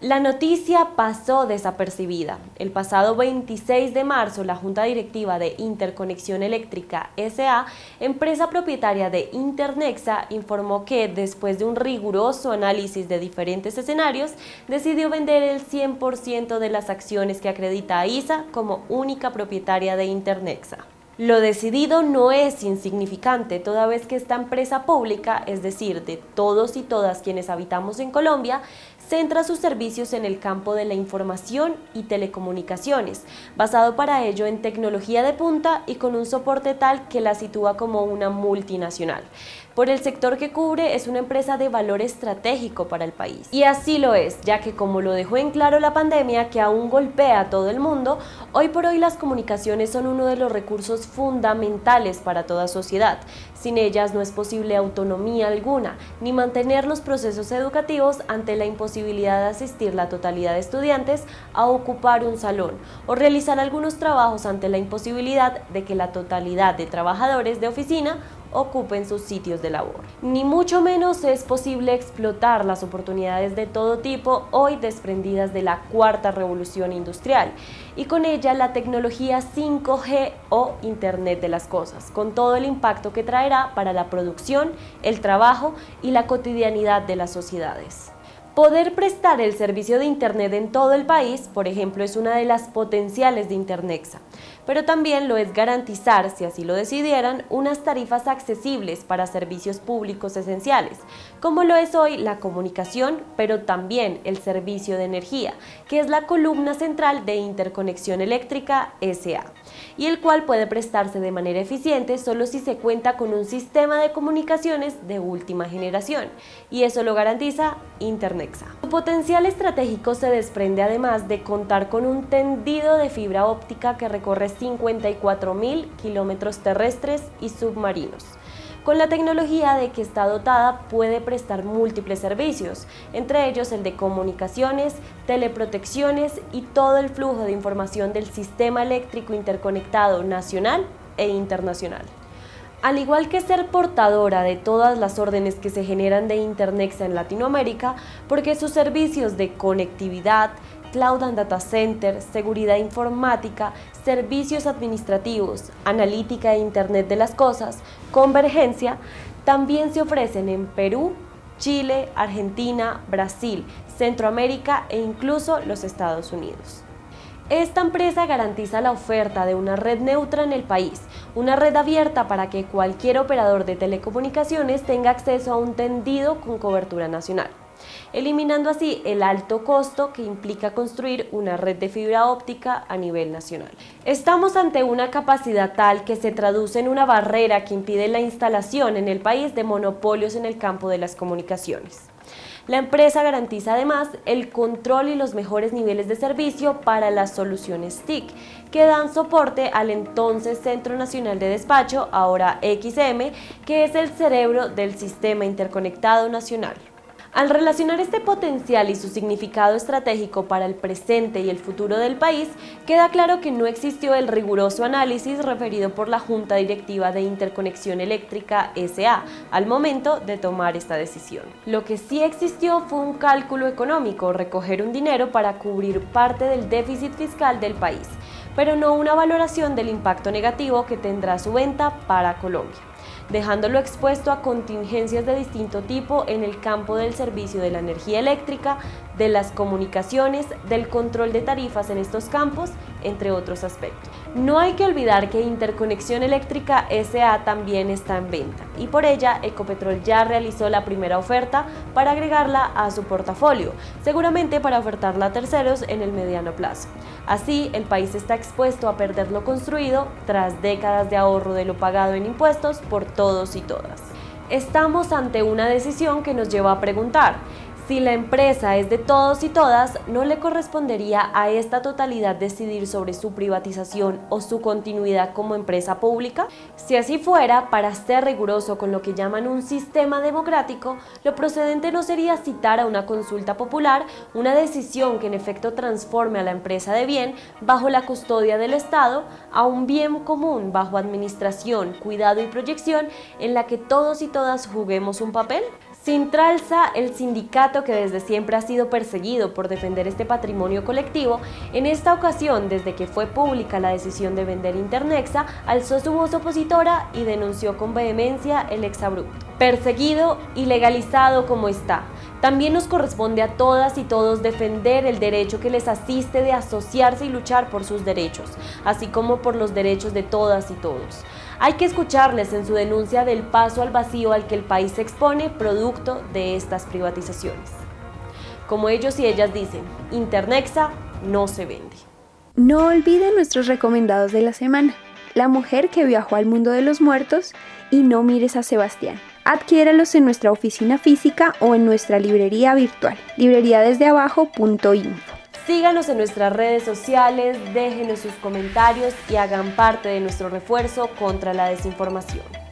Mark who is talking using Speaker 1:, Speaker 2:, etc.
Speaker 1: La noticia pasó desapercibida. El pasado 26 de marzo, la Junta Directiva de Interconexión Eléctrica S.A., empresa propietaria de Internexa, informó que, después de un riguroso análisis de diferentes escenarios, decidió vender el 100% de las acciones que acredita a ISA como única propietaria de Internexa. Lo decidido no es insignificante, toda vez que esta empresa pública, es decir, de todos y todas quienes habitamos en Colombia, centra sus servicios en el campo de la información y telecomunicaciones, basado para ello en tecnología de punta y con un soporte tal que la sitúa como una multinacional. Por el sector que cubre es una empresa de valor estratégico para el país. Y así lo es, ya que como lo dejó en claro la pandemia que aún golpea a todo el mundo, hoy por hoy las comunicaciones son uno de los recursos fundamentales para toda sociedad. Sin ellas no es posible autonomía alguna, ni mantener los procesos educativos ante la imposibilidad de asistir la totalidad de estudiantes a ocupar un salón o realizar algunos trabajos ante la imposibilidad de que la totalidad de trabajadores de oficina ocupen sus sitios de labor. Ni mucho menos es posible explotar las oportunidades de todo tipo hoy desprendidas de la cuarta revolución industrial y con ella la tecnología 5G o Internet de las Cosas, con todo el impacto que traerá para la producción, el trabajo y la cotidianidad de las sociedades. Poder prestar el servicio de Internet en todo el país, por ejemplo, es una de las potenciales de Internexa, pero también lo es garantizar, si así lo decidieran, unas tarifas accesibles para servicios públicos esenciales, como lo es hoy la comunicación, pero también el servicio de energía, que es la columna central de Interconexión Eléctrica SA, y el cual puede prestarse de manera eficiente solo si se cuenta con un sistema de comunicaciones de última generación, y eso lo garantiza Internet. Su potencial estratégico se desprende además de contar con un tendido de fibra óptica que recorre 54.000 kilómetros terrestres y submarinos. Con la tecnología de que está dotada puede prestar múltiples servicios, entre ellos el de comunicaciones, teleprotecciones y todo el flujo de información del sistema eléctrico interconectado nacional e internacional. Al igual que ser portadora de todas las órdenes que se generan de Internexa en Latinoamérica, porque sus servicios de conectividad, Cloud and Data Center, seguridad informática, servicios administrativos, analítica e Internet de las cosas, convergencia, también se ofrecen en Perú, Chile, Argentina, Brasil, Centroamérica e incluso los Estados Unidos. Esta empresa garantiza la oferta de una red neutra en el país, una red abierta para que cualquier operador de telecomunicaciones tenga acceso a un tendido con cobertura nacional, eliminando así el alto costo que implica construir una red de fibra óptica a nivel nacional. Estamos ante una capacidad tal que se traduce en una barrera que impide la instalación en el país de monopolios en el campo de las comunicaciones. La empresa garantiza además el control y los mejores niveles de servicio para las soluciones TIC, que dan soporte al entonces Centro Nacional de Despacho, ahora XM, que es el cerebro del Sistema Interconectado Nacional. Al relacionar este potencial y su significado estratégico para el presente y el futuro del país, queda claro que no existió el riguroso análisis referido por la Junta Directiva de Interconexión Eléctrica SA al momento de tomar esta decisión. Lo que sí existió fue un cálculo económico, recoger un dinero para cubrir parte del déficit fiscal del país, pero no una valoración del impacto negativo que tendrá su venta para Colombia dejándolo expuesto a contingencias de distinto tipo en el campo del servicio de la energía eléctrica, de las comunicaciones, del control de tarifas en estos campos, entre otros aspectos. No hay que olvidar que Interconexión Eléctrica SA también está en venta y por ella Ecopetrol ya realizó la primera oferta para agregarla a su portafolio, seguramente para ofertarla a terceros en el mediano plazo. Así, el país está expuesto a perder lo construido tras décadas de ahorro de lo pagado en impuestos por todos y todas. Estamos ante una decisión que nos lleva a preguntar, si la empresa es de todos y todas, ¿no le correspondería a esta totalidad decidir sobre su privatización o su continuidad como empresa pública? Si así fuera, para ser riguroso con lo que llaman un sistema democrático, lo procedente no sería citar a una consulta popular una decisión que en efecto transforme a la empresa de bien bajo la custodia del Estado a un bien común bajo administración, cuidado y proyección en la que todos y todas juguemos un papel? Sintralsa, el sindicato que desde siempre ha sido perseguido por defender este patrimonio colectivo, en esta ocasión, desde que fue pública la decisión de vender Internexa, alzó su voz opositora y denunció con vehemencia el exabrupto. Perseguido y legalizado como está, también nos corresponde a todas y todos defender el derecho que les asiste de asociarse y luchar por sus derechos, así como por los derechos de todas y todos. Hay que escucharles en su denuncia del paso al vacío al que el país se expone producto de estas privatizaciones. Como ellos y ellas dicen, Internexa no se vende.
Speaker 2: No olviden nuestros recomendados de la semana. La mujer que viajó al mundo de los muertos y no mires a Sebastián. Adquiéralos en nuestra oficina física o en nuestra librería virtual, libreriadesdeabajo.info.
Speaker 1: Síganos en nuestras redes sociales, déjenos sus comentarios y hagan parte de nuestro refuerzo contra la desinformación.